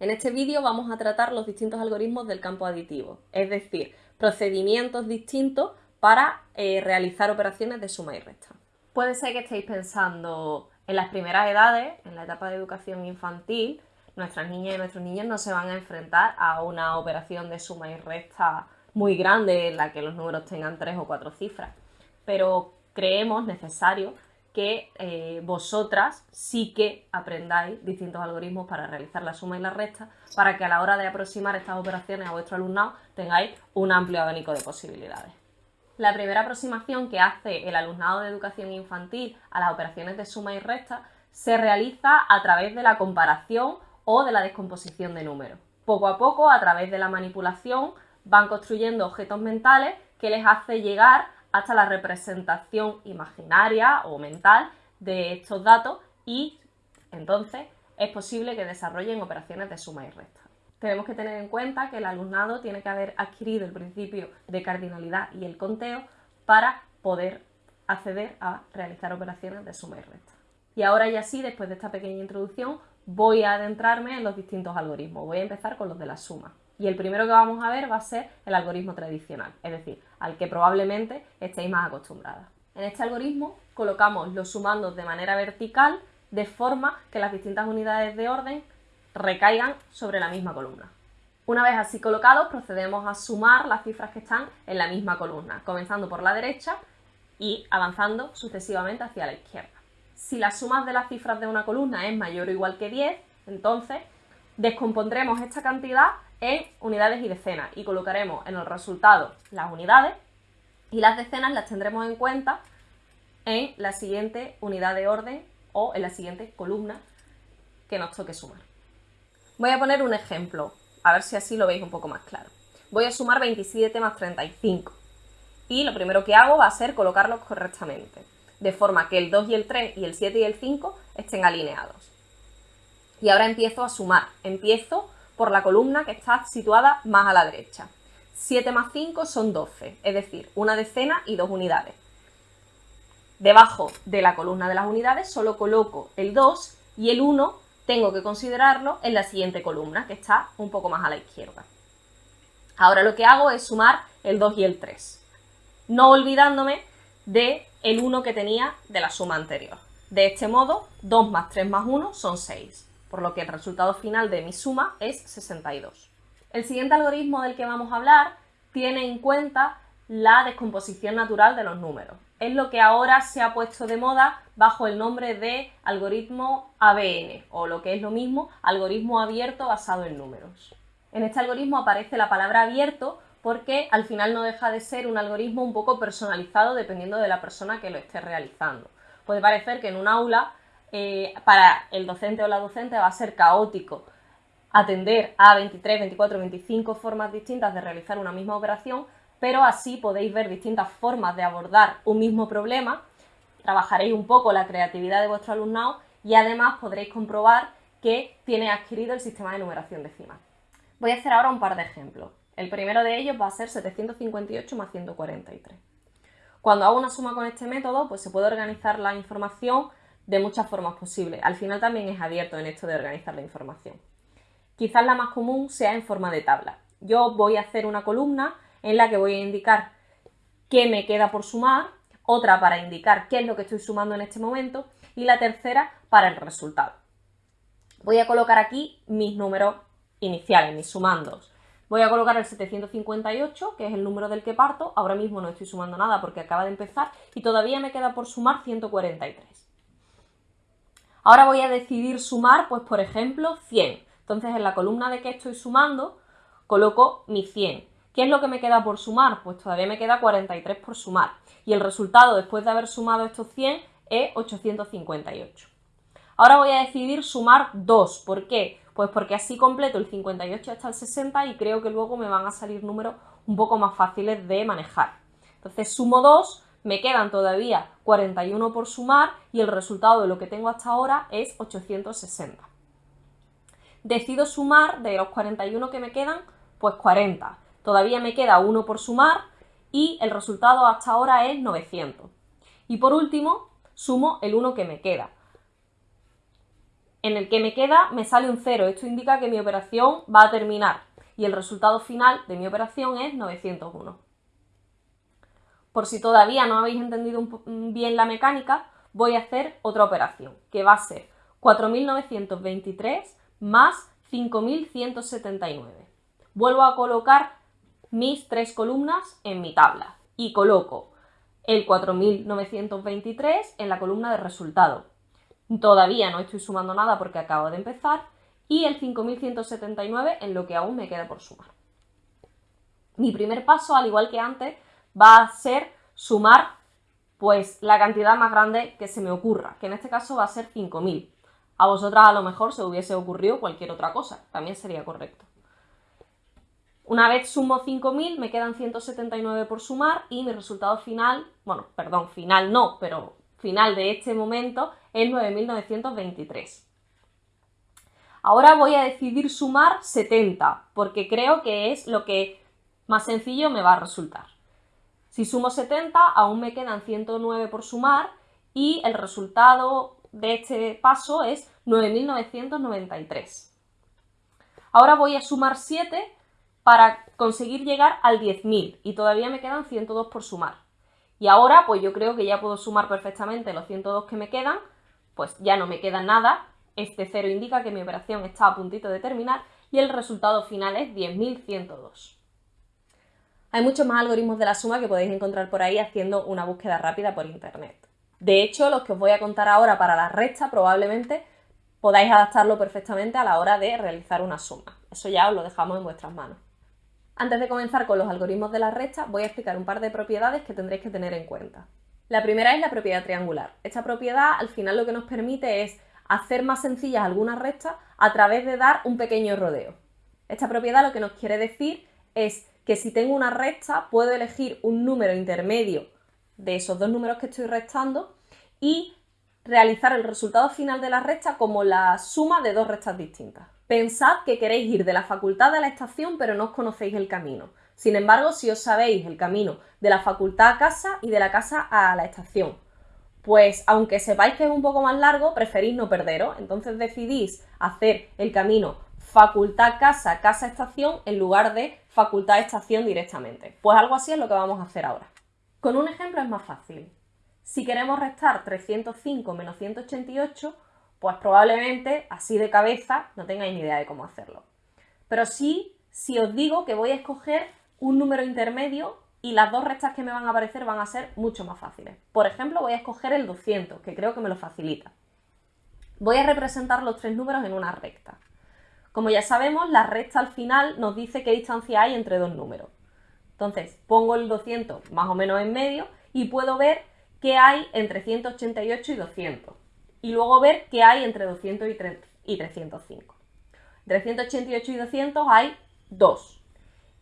En este vídeo vamos a tratar los distintos algoritmos del campo aditivo, es decir, procedimientos distintos para eh, realizar operaciones de suma y resta. Puede ser que estéis pensando en las primeras edades, en la etapa de educación infantil, nuestras niñas y nuestros niños no se van a enfrentar a una operación de suma y resta muy grande en la que los números tengan tres o cuatro cifras, pero creemos necesario que eh, vosotras sí que aprendáis distintos algoritmos para realizar la suma y la resta, para que a la hora de aproximar estas operaciones a vuestro alumnado tengáis un amplio abanico de posibilidades. La primera aproximación que hace el alumnado de educación infantil a las operaciones de suma y resta se realiza a través de la comparación o de la descomposición de números. Poco a poco, a través de la manipulación, van construyendo objetos mentales que les hace llegar hasta la representación imaginaria o mental de estos datos y entonces es posible que desarrollen operaciones de suma y resta. Tenemos que tener en cuenta que el alumnado tiene que haber adquirido el principio de cardinalidad y el conteo para poder acceder a realizar operaciones de suma y resta. Y ahora ya sí, después de esta pequeña introducción, voy a adentrarme en los distintos algoritmos. Voy a empezar con los de la suma. Y el primero que vamos a ver va a ser el algoritmo tradicional, es decir, al que probablemente estéis más acostumbradas. En este algoritmo colocamos los sumandos de manera vertical de forma que las distintas unidades de orden recaigan sobre la misma columna. Una vez así colocados, procedemos a sumar las cifras que están en la misma columna, comenzando por la derecha y avanzando sucesivamente hacia la izquierda. Si la suma de las cifras de una columna es mayor o igual que 10, entonces descompondremos esta cantidad en unidades y decenas y colocaremos en el resultado las unidades y las decenas las tendremos en cuenta en la siguiente unidad de orden o en la siguiente columna que nos toque sumar. Voy a poner un ejemplo, a ver si así lo veis un poco más claro. Voy a sumar 27 más 35 y lo primero que hago va a ser colocarlos correctamente, de forma que el 2 y el 3 y el 7 y el 5 estén alineados. Y ahora empiezo a sumar, empiezo por la columna que está situada más a la derecha. 7 más 5 son 12, es decir, una decena y dos unidades. Debajo de la columna de las unidades solo coloco el 2 y el 1 tengo que considerarlo en la siguiente columna, que está un poco más a la izquierda. Ahora lo que hago es sumar el 2 y el 3, no olvidándome de el 1 que tenía de la suma anterior. De este modo, 2 más 3 más 1 son 6 por lo que el resultado final de mi suma es 62. El siguiente algoritmo del que vamos a hablar tiene en cuenta la descomposición natural de los números. Es lo que ahora se ha puesto de moda bajo el nombre de algoritmo ABN, o lo que es lo mismo, algoritmo abierto basado en números. En este algoritmo aparece la palabra abierto porque al final no deja de ser un algoritmo un poco personalizado dependiendo de la persona que lo esté realizando. Puede parecer que en un aula eh, para el docente o la docente va a ser caótico atender a 23, 24, 25 formas distintas de realizar una misma operación, pero así podéis ver distintas formas de abordar un mismo problema, trabajaréis un poco la creatividad de vuestro alumnado y además podréis comprobar que tiene adquirido el sistema de numeración decimal. Voy a hacer ahora un par de ejemplos. El primero de ellos va a ser 758 más 143. Cuando hago una suma con este método, pues se puede organizar la información de muchas formas posibles. Al final también es abierto en esto de organizar la información. Quizás la más común sea en forma de tabla. Yo voy a hacer una columna en la que voy a indicar qué me queda por sumar, otra para indicar qué es lo que estoy sumando en este momento y la tercera para el resultado. Voy a colocar aquí mis números iniciales, mis sumandos. Voy a colocar el 758, que es el número del que parto. Ahora mismo no estoy sumando nada porque acaba de empezar y todavía me queda por sumar 143. Ahora voy a decidir sumar, pues por ejemplo, 100. Entonces en la columna de que estoy sumando, coloco mi 100. ¿Qué es lo que me queda por sumar? Pues todavía me queda 43 por sumar. Y el resultado después de haber sumado estos 100 es 858. Ahora voy a decidir sumar 2. ¿Por qué? Pues porque así completo el 58 hasta el 60 y creo que luego me van a salir números un poco más fáciles de manejar. Entonces sumo 2 me quedan todavía 41 por sumar y el resultado de lo que tengo hasta ahora es 860. Decido sumar de los 41 que me quedan, pues 40. Todavía me queda 1 por sumar y el resultado hasta ahora es 900. Y por último, sumo el 1 que me queda. en el que me queda me sale un 0. Esto indica que mi operación va a terminar y el resultado final de mi operación es 901. Por si todavía no habéis entendido bien la mecánica, voy a hacer otra operación, que va a ser 4923 más 5179. Vuelvo a colocar mis tres columnas en mi tabla y coloco el 4923 en la columna de resultado. Todavía no estoy sumando nada porque acabo de empezar y el 5179 en lo que aún me queda por sumar. Mi primer paso, al igual que antes, va a ser sumar pues la cantidad más grande que se me ocurra, que en este caso va a ser 5000. A vosotras a lo mejor se hubiese ocurrido cualquier otra cosa, también sería correcto. Una vez sumo 5000 me quedan 179 por sumar y mi resultado final, bueno, perdón, final no, pero final de este momento es 9923. Ahora voy a decidir sumar 70 porque creo que es lo que más sencillo me va a resultar. Si sumo 70 aún me quedan 109 por sumar y el resultado de este paso es 9.993. Ahora voy a sumar 7 para conseguir llegar al 10.000 y todavía me quedan 102 por sumar. Y ahora pues yo creo que ya puedo sumar perfectamente los 102 que me quedan, pues ya no me queda nada, este 0 indica que mi operación está a puntito de terminar y el resultado final es 10.102. Hay muchos más algoritmos de la suma que podéis encontrar por ahí haciendo una búsqueda rápida por internet. De hecho, los que os voy a contar ahora para la resta probablemente podáis adaptarlo perfectamente a la hora de realizar una suma. Eso ya os lo dejamos en vuestras manos. Antes de comenzar con los algoritmos de la resta, voy a explicar un par de propiedades que tendréis que tener en cuenta. La primera es la propiedad triangular. Esta propiedad al final lo que nos permite es hacer más sencillas algunas restas a través de dar un pequeño rodeo. Esta propiedad lo que nos quiere decir es que si tengo una resta puedo elegir un número intermedio de esos dos números que estoy restando y realizar el resultado final de la resta como la suma de dos restas distintas. Pensad que queréis ir de la facultad a la estación pero no os conocéis el camino. Sin embargo, si os sabéis el camino de la facultad a casa y de la casa a la estación, pues aunque sepáis que es un poco más largo, preferís no perderos. Entonces decidís hacer el camino facultad casa, casa estación en lugar de facultad estación directamente. Pues algo así es lo que vamos a hacer ahora. Con un ejemplo es más fácil. Si queremos restar 305 menos 188, pues probablemente así de cabeza no tengáis ni idea de cómo hacerlo. Pero sí, si os digo que voy a escoger un número intermedio y las dos restas que me van a aparecer van a ser mucho más fáciles. Por ejemplo, voy a escoger el 200, que creo que me lo facilita. Voy a representar los tres números en una recta. Como ya sabemos, la recta al final nos dice qué distancia hay entre dos números. Entonces, pongo el 200 más o menos en medio y puedo ver qué hay entre 188 y 200. Y luego ver qué hay entre 200 y 305. Entre 188 y 200 hay 2.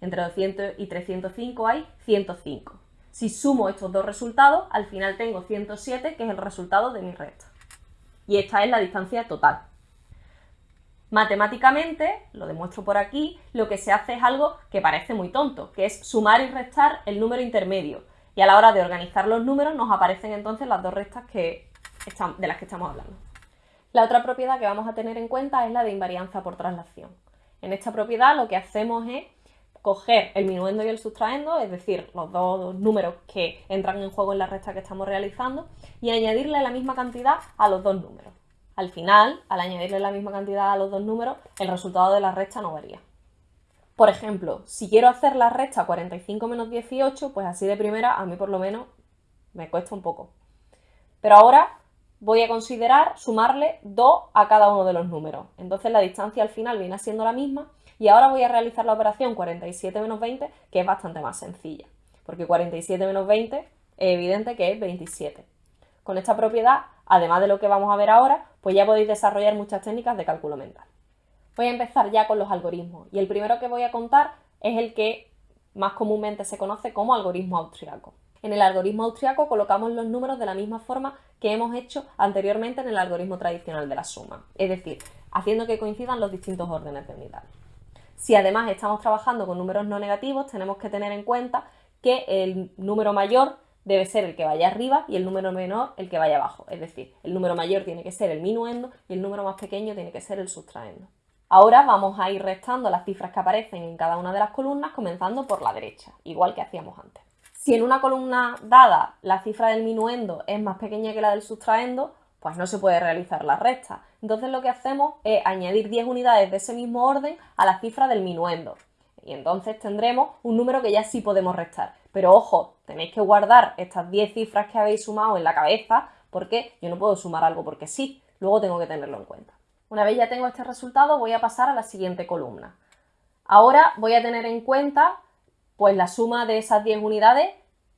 Entre 200 y 305 hay 105. Si sumo estos dos resultados, al final tengo 107, que es el resultado de mi recta. Y esta es la distancia total. Matemáticamente, lo demuestro por aquí, lo que se hace es algo que parece muy tonto, que es sumar y restar el número intermedio. Y a la hora de organizar los números nos aparecen entonces las dos restas que de las que estamos hablando. La otra propiedad que vamos a tener en cuenta es la de invarianza por traslación. En esta propiedad lo que hacemos es coger el minuendo y el sustraendo, es decir, los dos números que entran en juego en la resta que estamos realizando, y añadirle la misma cantidad a los dos números. Al final, al añadirle la misma cantidad a los dos números, el resultado de la resta no varía. Por ejemplo, si quiero hacer la resta 45 menos 18, pues así de primera a mí por lo menos me cuesta un poco. Pero ahora voy a considerar sumarle 2 a cada uno de los números. Entonces la distancia al final viene siendo la misma y ahora voy a realizar la operación 47 menos 20, que es bastante más sencilla, porque 47 menos 20 es evidente que es 27. Con esta propiedad, además de lo que vamos a ver ahora, pues ya podéis desarrollar muchas técnicas de cálculo mental. Voy a empezar ya con los algoritmos y el primero que voy a contar es el que más comúnmente se conoce como algoritmo austriaco. En el algoritmo austriaco colocamos los números de la misma forma que hemos hecho anteriormente en el algoritmo tradicional de la suma, es decir, haciendo que coincidan los distintos órdenes de unidad. Si además estamos trabajando con números no negativos, tenemos que tener en cuenta que el número mayor debe ser el que vaya arriba y el número menor el que vaya abajo. Es decir, el número mayor tiene que ser el minuendo y el número más pequeño tiene que ser el sustraendo. Ahora vamos a ir restando las cifras que aparecen en cada una de las columnas, comenzando por la derecha, igual que hacíamos antes. Si en una columna dada la cifra del minuendo es más pequeña que la del sustraendo, pues no se puede realizar la resta. Entonces lo que hacemos es añadir 10 unidades de ese mismo orden a la cifra del minuendo. Y entonces tendremos un número que ya sí podemos restar. Pero ojo, tenéis que guardar estas 10 cifras que habéis sumado en la cabeza porque yo no puedo sumar algo porque sí, luego tengo que tenerlo en cuenta. Una vez ya tengo este resultado voy a pasar a la siguiente columna. Ahora voy a tener en cuenta pues la suma de esas 10 unidades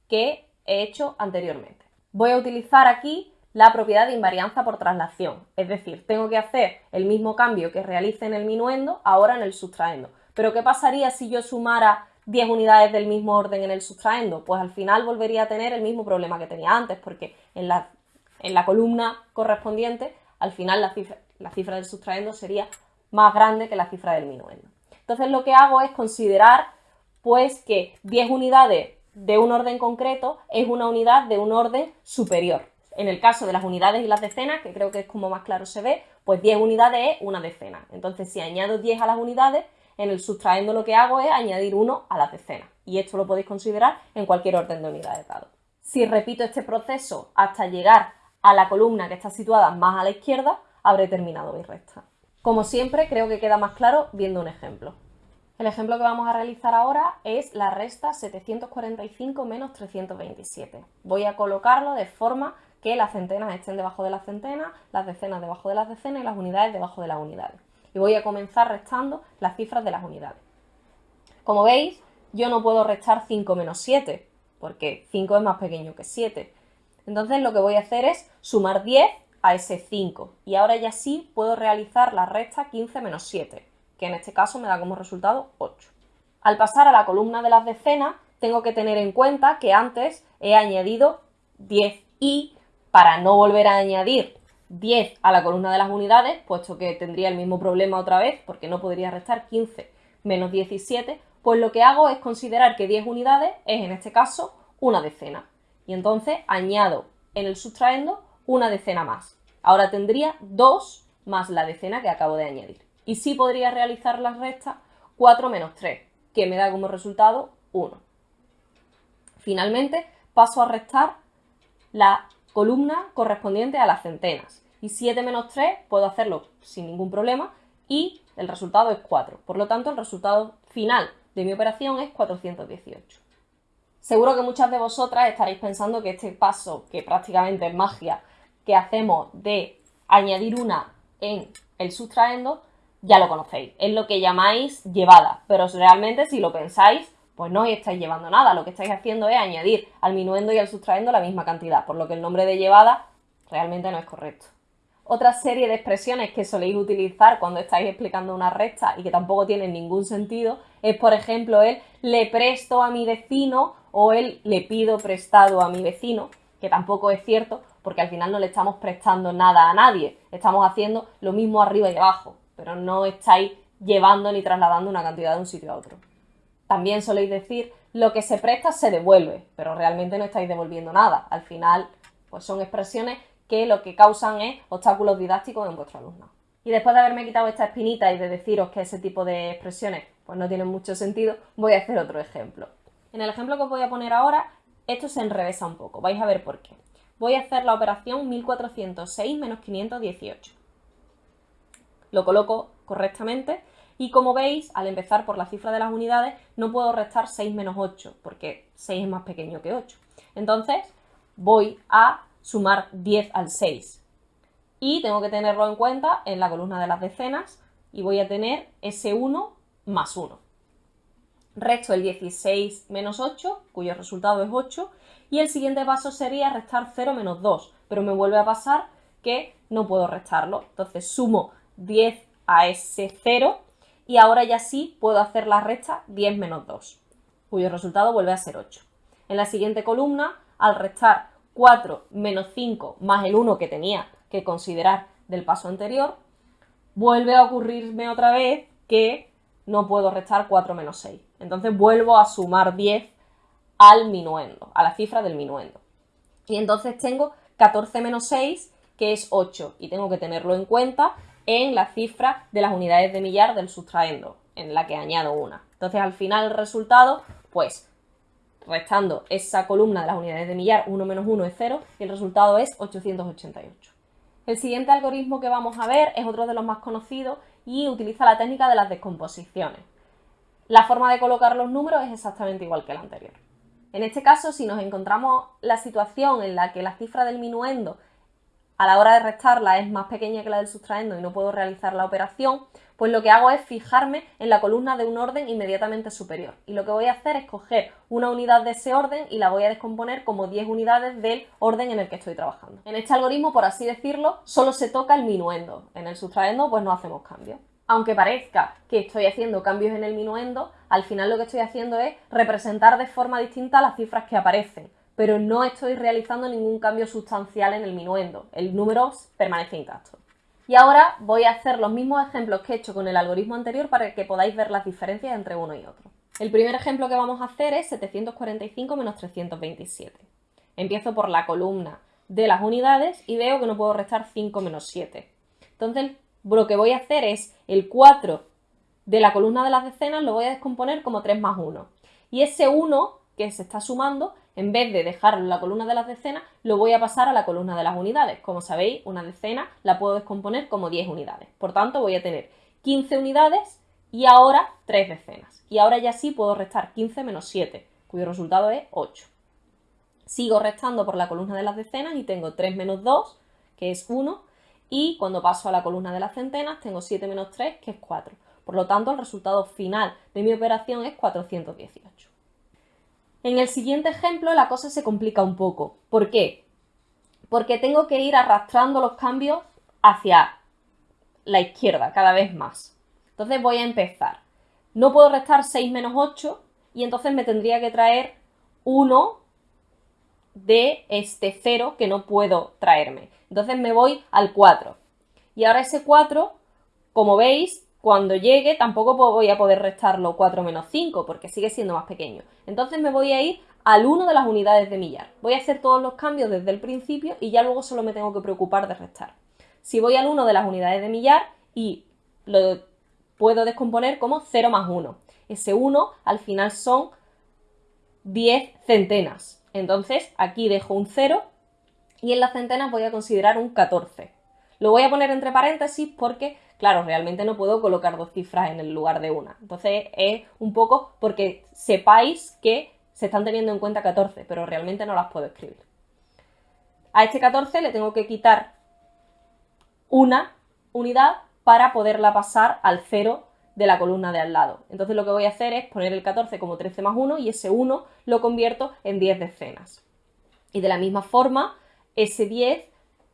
que he hecho anteriormente. Voy a utilizar aquí la propiedad de invarianza por traslación, es decir, tengo que hacer el mismo cambio que realice en el minuendo ahora en el sustraendo. Pero ¿qué pasaría si yo sumara 10 unidades del mismo orden en el sustraendo? Pues al final volvería a tener el mismo problema que tenía antes, porque en la, en la columna correspondiente, al final la cifra, la cifra del sustraendo sería más grande que la cifra del minuendo. Entonces lo que hago es considerar pues que 10 unidades de un orden concreto es una unidad de un orden superior. En el caso de las unidades y las decenas, que creo que es como más claro se ve, pues 10 unidades es una decena. Entonces, si añado 10 a las unidades, en el sustraendo lo que hago es añadir 1 a las decenas. Y esto lo podéis considerar en cualquier orden de unidades dado. Si repito este proceso hasta llegar a la columna que está situada más a la izquierda, habré terminado mi resta. Como siempre, creo que queda más claro viendo un ejemplo. El ejemplo que vamos a realizar ahora es la resta 745 menos 327. Voy a colocarlo de forma que las centenas estén debajo de las centenas, las decenas debajo de las decenas y las unidades debajo de las unidades. Y voy a comenzar restando las cifras de las unidades. Como veis, yo no puedo restar 5 menos 7, porque 5 es más pequeño que 7. Entonces lo que voy a hacer es sumar 10 a ese 5. Y ahora ya sí puedo realizar la resta 15 menos 7 que en este caso me da como resultado 8. Al pasar a la columna de las decenas, tengo que tener en cuenta que antes he añadido 10 y para no volver a añadir 10 a la columna de las unidades, puesto que tendría el mismo problema otra vez, porque no podría restar 15 menos 17, pues lo que hago es considerar que 10 unidades es en este caso una decena. Y entonces añado en el sustraendo una decena más. Ahora tendría 2 más la decena que acabo de añadir y sí podría realizar la resta 4 menos 3, que me da como resultado 1. Finalmente paso a restar la columna correspondiente a las centenas y 7 menos 3 puedo hacerlo sin ningún problema y el resultado es 4. Por lo tanto, el resultado final de mi operación es 418. Seguro que muchas de vosotras estaréis pensando que este paso, que prácticamente es magia, que hacemos de añadir una en el sustraendo, ya lo conocéis. Es lo que llamáis llevada, pero realmente si lo pensáis, pues no estáis llevando nada. Lo que estáis haciendo es añadir al minuendo y al sustraendo la misma cantidad, por lo que el nombre de llevada realmente no es correcto. Otra serie de expresiones que soléis utilizar cuando estáis explicando una recta y que tampoco tienen ningún sentido es, por ejemplo, el le presto a mi vecino o el le pido prestado a mi vecino, que tampoco es cierto porque al final no le estamos prestando nada a nadie, estamos haciendo lo mismo arriba y abajo pero no estáis llevando ni trasladando una cantidad de un sitio a otro. También soléis decir, lo que se presta se devuelve, pero realmente no estáis devolviendo nada. Al final, pues son expresiones que lo que causan es obstáculos didácticos en vuestro alumno. Y después de haberme quitado esta espinita y de deciros que ese tipo de expresiones pues no tienen mucho sentido, voy a hacer otro ejemplo. En el ejemplo que os voy a poner ahora, esto se enrevesa un poco, vais a ver por qué. Voy a hacer la operación 1406 menos 518 lo coloco correctamente y como veis, al empezar por la cifra de las unidades, no puedo restar 6 menos 8, porque 6 es más pequeño que 8. Entonces, voy a sumar 10 al 6. Y tengo que tenerlo en cuenta en la columna de las decenas, y voy a tener ese 1 más 1. Resto el 16 menos 8, cuyo resultado es 8, y el siguiente paso sería restar 0 menos 2, pero me vuelve a pasar que no puedo restarlo. Entonces sumo 10 a ese 0 y ahora ya sí puedo hacer la resta 10 menos 2, cuyo resultado vuelve a ser 8. En la siguiente columna, al restar 4 menos 5 más el 1 que tenía que considerar del paso anterior, vuelve a ocurrirme otra vez que no puedo restar 4 menos 6. Entonces vuelvo a sumar 10 al minuendo, a la cifra del minuendo. Y entonces tengo 14 menos 6, que es 8, y tengo que tenerlo en cuenta en la cifra de las unidades de millar del sustraendo, en la que añado una. Entonces al final el resultado, pues restando esa columna de las unidades de millar, 1 menos 1 es 0, y el resultado es 888. El siguiente algoritmo que vamos a ver es otro de los más conocidos y utiliza la técnica de las descomposiciones. La forma de colocar los números es exactamente igual que la anterior. En este caso, si nos encontramos la situación en la que la cifra del minuendo a la hora de restarla es más pequeña que la del sustraendo y no puedo realizar la operación, pues lo que hago es fijarme en la columna de un orden inmediatamente superior. Y lo que voy a hacer es coger una unidad de ese orden y la voy a descomponer como 10 unidades del orden en el que estoy trabajando. En este algoritmo, por así decirlo, solo se toca el minuendo. En el sustraendo, pues no hacemos cambios. Aunque parezca que estoy haciendo cambios en el minuendo, al final lo que estoy haciendo es representar de forma distinta las cifras que aparecen pero no estoy realizando ningún cambio sustancial en el minuendo. El número permanece intacto. Y ahora voy a hacer los mismos ejemplos que he hecho con el algoritmo anterior para que podáis ver las diferencias entre uno y otro. El primer ejemplo que vamos a hacer es 745 menos 327. Empiezo por la columna de las unidades y veo que no puedo restar 5 menos 7. Entonces, lo que voy a hacer es el 4 de la columna de las decenas lo voy a descomponer como 3 más 1. Y ese 1 que se está sumando en vez de dejarlo en la columna de las decenas, lo voy a pasar a la columna de las unidades. Como sabéis, una decena la puedo descomponer como 10 unidades. Por tanto, voy a tener 15 unidades y ahora 3 decenas. Y ahora ya sí puedo restar 15 menos 7, cuyo resultado es 8. Sigo restando por la columna de las decenas y tengo 3 menos 2, que es 1, y cuando paso a la columna de las centenas tengo 7 menos 3, que es 4. Por lo tanto, el resultado final de mi operación es 418. En el siguiente ejemplo la cosa se complica un poco. ¿Por qué? Porque tengo que ir arrastrando los cambios hacia la izquierda cada vez más. Entonces voy a empezar. No puedo restar 6 menos 8 y entonces me tendría que traer 1 de este 0 que no puedo traerme. Entonces me voy al 4. Y ahora ese 4, como veis, cuando llegue tampoco voy a poder restarlo 4 menos 5 porque sigue siendo más pequeño. Entonces me voy a ir al 1 de las unidades de millar. Voy a hacer todos los cambios desde el principio y ya luego solo me tengo que preocupar de restar. Si voy al 1 de las unidades de millar y lo puedo descomponer como 0 más 1. Ese 1 al final son 10 centenas. Entonces aquí dejo un 0 y en las centenas voy a considerar un 14. Lo voy a poner entre paréntesis porque claro, realmente no puedo colocar dos cifras en el lugar de una. Entonces es un poco porque sepáis que se están teniendo en cuenta 14, pero realmente no las puedo escribir. A este 14 le tengo que quitar una unidad para poderla pasar al 0 de la columna de al lado. Entonces lo que voy a hacer es poner el 14 como 13 más 1 y ese 1 lo convierto en 10 decenas. Y de la misma forma, ese 10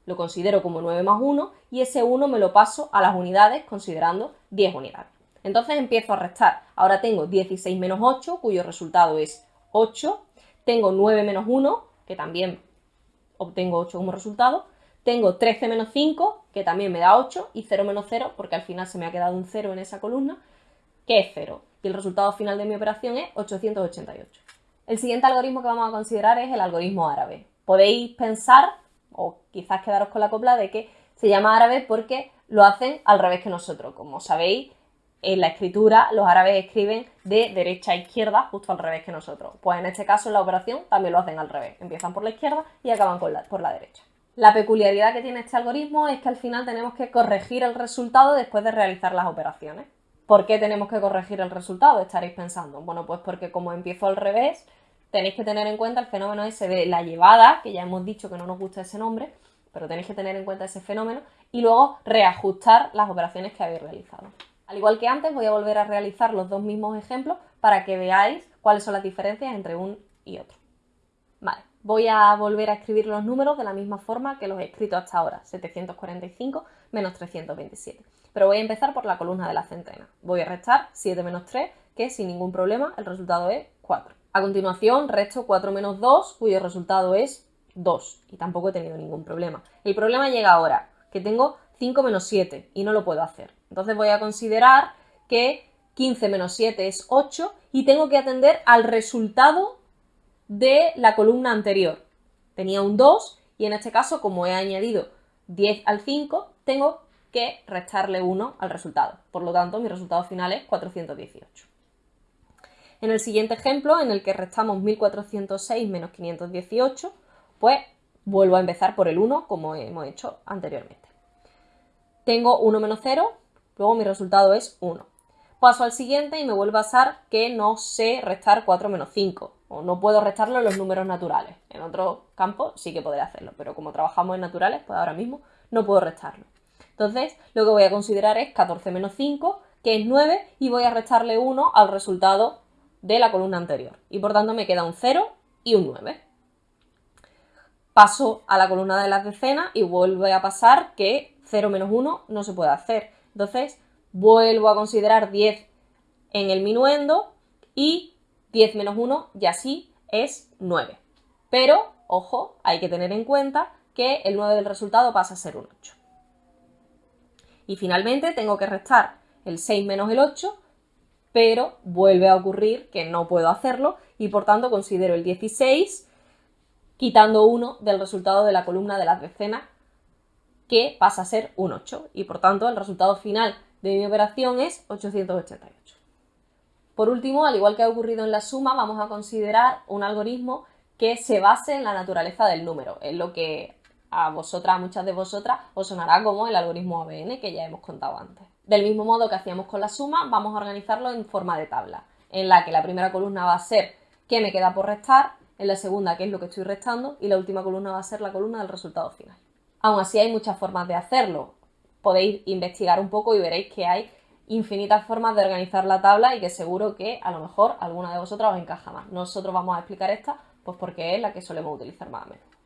lo considero como 9 más 1 y ese 1 me lo paso a las unidades considerando 10 unidades. Entonces empiezo a restar. Ahora tengo 16 menos 8, cuyo resultado es 8. Tengo 9 menos 1, que también obtengo 8 como resultado. Tengo 13 menos 5, que también me da 8, y 0 menos 0, porque al final se me ha quedado un 0 en esa columna, que es 0. Y el resultado final de mi operación es 888. El siguiente algoritmo que vamos a considerar es el algoritmo árabe. Podéis pensar o quizás quedaros con la copla de que se llama árabe porque lo hacen al revés que nosotros. Como sabéis, en la escritura los árabes escriben de derecha a izquierda, justo al revés que nosotros. Pues en este caso en la operación también lo hacen al revés. Empiezan por la izquierda y acaban por la derecha. La peculiaridad que tiene este algoritmo es que al final tenemos que corregir el resultado después de realizar las operaciones. ¿Por qué tenemos que corregir el resultado? Estaréis pensando. Bueno, pues porque como empiezo al revés, tenéis que tener en cuenta el fenómeno ese de la llevada, que ya hemos dicho que no nos gusta ese nombre, pero tenéis que tener en cuenta ese fenómeno y luego reajustar las operaciones que habéis realizado. Al igual que antes, voy a volver a realizar los dos mismos ejemplos para que veáis cuáles son las diferencias entre un y otro. Vale, voy a volver a escribir los números de la misma forma que los he escrito hasta ahora, 745 menos 327. Pero voy a empezar por la columna de la centena. Voy a restar 7 menos 3, que sin ningún problema el resultado es 4. A continuación, resto 4 menos 2, cuyo resultado es 2. Y tampoco he tenido ningún problema. El problema llega ahora, que tengo 5 menos 7 y no lo puedo hacer. Entonces voy a considerar que 15 menos 7 es 8 y tengo que atender al resultado de la columna anterior. Tenía un 2 y en este caso, como he añadido 10 al 5, tengo que restarle 1 al resultado. Por lo tanto, mi resultado final es 418. En el siguiente ejemplo, en el que restamos 1406 menos 518, pues vuelvo a empezar por el 1, como hemos hecho anteriormente. Tengo 1 menos 0, luego mi resultado es 1. Paso al siguiente y me vuelve a pasar que no sé restar 4 menos 5, o no puedo restarlo en los números naturales. En otro campo sí que podré hacerlo, pero como trabajamos en naturales, pues ahora mismo no puedo restarlo. Entonces, lo que voy a considerar es 14 menos 5, que es 9, y voy a restarle 1 al resultado de la columna anterior. Y por tanto me queda un 0 y un 9. Paso a la columna de las decenas y vuelve a pasar que 0 menos 1 no se puede hacer. Entonces, vuelvo a considerar 10 en el minuendo y 10 menos 1 ya sí es 9. Pero, ojo, hay que tener en cuenta que el 9 del resultado pasa a ser un 8. Y finalmente tengo que restar el 6 menos el 8, pero vuelve a ocurrir que no puedo hacerlo y por tanto considero el 16 quitando 1 del resultado de la columna de las decenas que pasa a ser un 8 y por tanto el resultado final de mi operación es 888. Por último, al igual que ha ocurrido en la suma, vamos a considerar un algoritmo que se base en la naturaleza del número, en lo que a vosotras, a muchas de vosotras, os sonará como el algoritmo ABN que ya hemos contado antes. Del mismo modo que hacíamos con la suma, vamos a organizarlo en forma de tabla, en la que la primera columna va a ser qué me queda por restar, en la segunda qué es lo que estoy restando y la última columna va a ser la columna del resultado final. Aún así hay muchas formas de hacerlo. Podéis investigar un poco y veréis que hay infinitas formas de organizar la tabla y que seguro que a lo mejor alguna de vosotras os encaja más. Nosotros vamos a explicar esta pues porque es la que solemos utilizar más a menudo.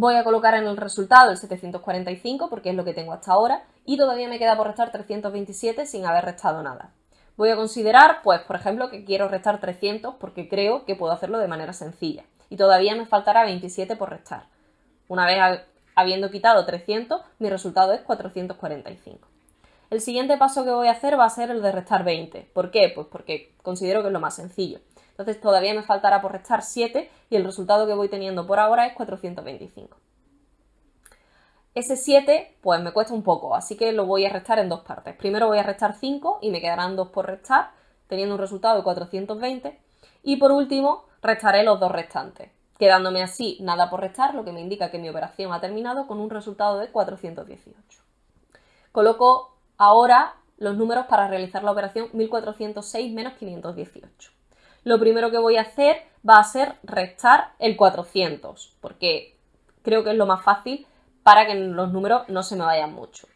Voy a colocar en el resultado el 745 porque es lo que tengo hasta ahora y todavía me queda por restar 327 sin haber restado nada. Voy a considerar, pues, por ejemplo, que quiero restar 300 porque creo que puedo hacerlo de manera sencilla. Y todavía me faltará 27 por restar. Una vez habiendo quitado 300, mi resultado es 445. El siguiente paso que voy a hacer va a ser el de restar 20. ¿Por qué? Pues porque considero que es lo más sencillo. Entonces todavía me faltará por restar 7 y el resultado que voy teniendo por ahora es 425. Ese 7 pues me cuesta un poco, así que lo voy a restar en dos partes. Primero voy a restar 5 y me quedarán 2 por restar, teniendo un resultado de 420. Y por último, restaré los dos restantes, quedándome así nada por restar, lo que me indica que mi operación ha terminado con un resultado de 418. Coloco ahora los números para realizar la operación 1406 menos 518 lo primero que voy a hacer va a ser restar el 400, porque creo que es lo más fácil para que los números no se me vayan mucho.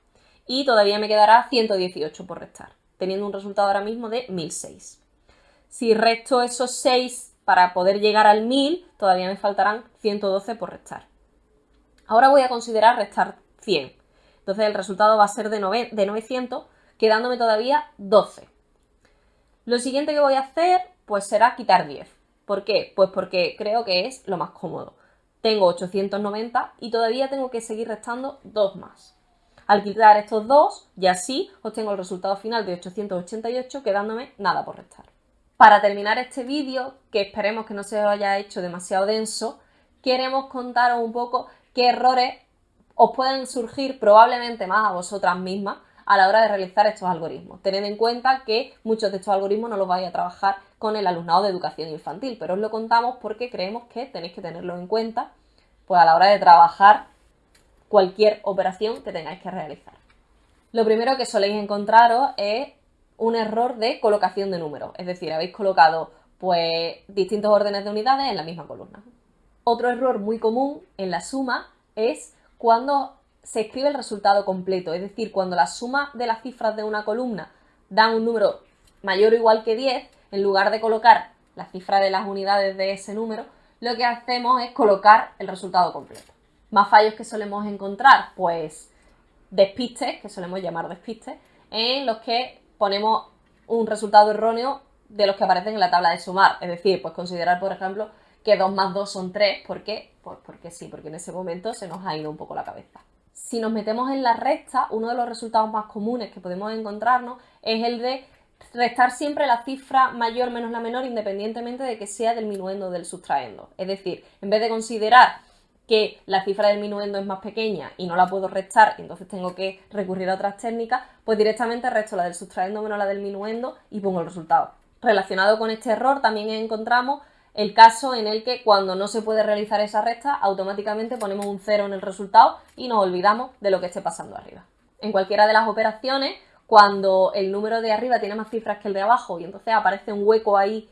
Y todavía me quedará 118 por restar, teniendo un resultado ahora mismo de 1006. Si resto esos 6 para poder llegar al 1000, todavía me faltarán 112 por restar. Ahora voy a considerar restar 100. Entonces el resultado va a ser de, de 900, quedándome todavía 12. Lo siguiente que voy a hacer pues será quitar 10. ¿Por qué? Pues porque creo que es lo más cómodo. Tengo 890 y todavía tengo que seguir restando 2 más. Al quitar estos dos, ya sí obtengo el resultado final de 888 quedándome nada por restar. Para terminar este vídeo, que esperemos que no se os haya hecho demasiado denso, queremos contaros un poco qué errores os pueden surgir probablemente más a vosotras mismas a la hora de realizar estos algoritmos. Tened en cuenta que muchos de estos algoritmos no los vais a trabajar con el alumnado de educación infantil, pero os lo contamos porque creemos que tenéis que tenerlo en cuenta pues a la hora de trabajar cualquier operación que tengáis que realizar. Lo primero que soléis encontraros es un error de colocación de números, es decir, habéis colocado pues distintos órdenes de unidades en la misma columna. Otro error muy común en la suma es cuando se escribe el resultado completo, es decir, cuando la suma de las cifras de una columna da un número mayor o igual que 10, en lugar de colocar la cifra de las unidades de ese número, lo que hacemos es colocar el resultado completo. Más fallos que solemos encontrar, pues despistes, que solemos llamar despistes, en los que ponemos un resultado erróneo de los que aparecen en la tabla de sumar. Es decir, pues considerar, por ejemplo, que 2 más 2 son 3. ¿Por qué? Pues porque sí, porque en ese momento se nos ha ido un poco la cabeza si nos metemos en la recta, uno de los resultados más comunes que podemos encontrarnos es el de restar siempre la cifra mayor menos la menor independientemente de que sea del minuendo o del sustraendo. Es decir, en vez de considerar que la cifra del minuendo es más pequeña y no la puedo restar entonces tengo que recurrir a otras técnicas, pues directamente resto la del sustraendo menos la del minuendo y pongo el resultado. Relacionado con este error también encontramos el caso en el que cuando no se puede realizar esa resta, automáticamente ponemos un cero en el resultado y nos olvidamos de lo que esté pasando arriba. En cualquiera de las operaciones, cuando el número de arriba tiene más cifras que el de abajo y entonces aparece un hueco ahí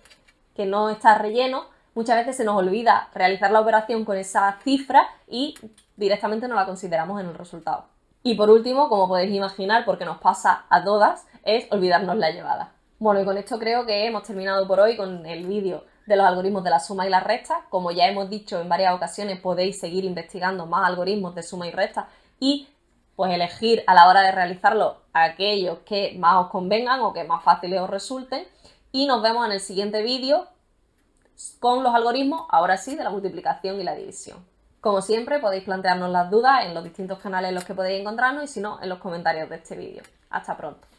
que no está relleno, muchas veces se nos olvida realizar la operación con esa cifra y directamente no la consideramos en el resultado. Y por último, como podéis imaginar, porque nos pasa a todas, es olvidarnos la llevada. Bueno, y con esto creo que hemos terminado por hoy con el vídeo de los algoritmos de la suma y la resta. Como ya hemos dicho en varias ocasiones, podéis seguir investigando más algoritmos de suma y resta y pues elegir a la hora de realizarlo aquellos que más os convengan o que más fáciles os resulten. Y nos vemos en el siguiente vídeo con los algoritmos, ahora sí, de la multiplicación y la división. Como siempre, podéis plantearnos las dudas en los distintos canales en los que podéis encontrarnos y si no, en los comentarios de este vídeo. Hasta pronto.